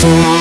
for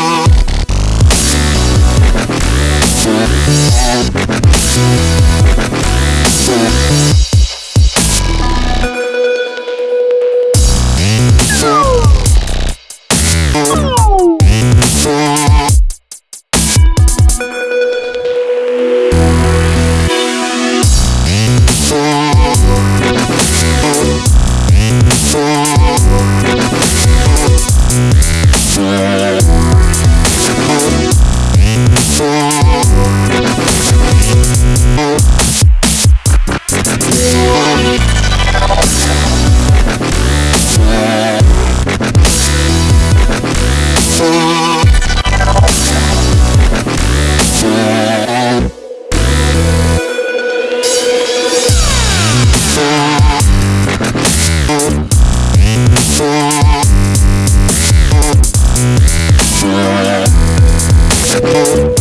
you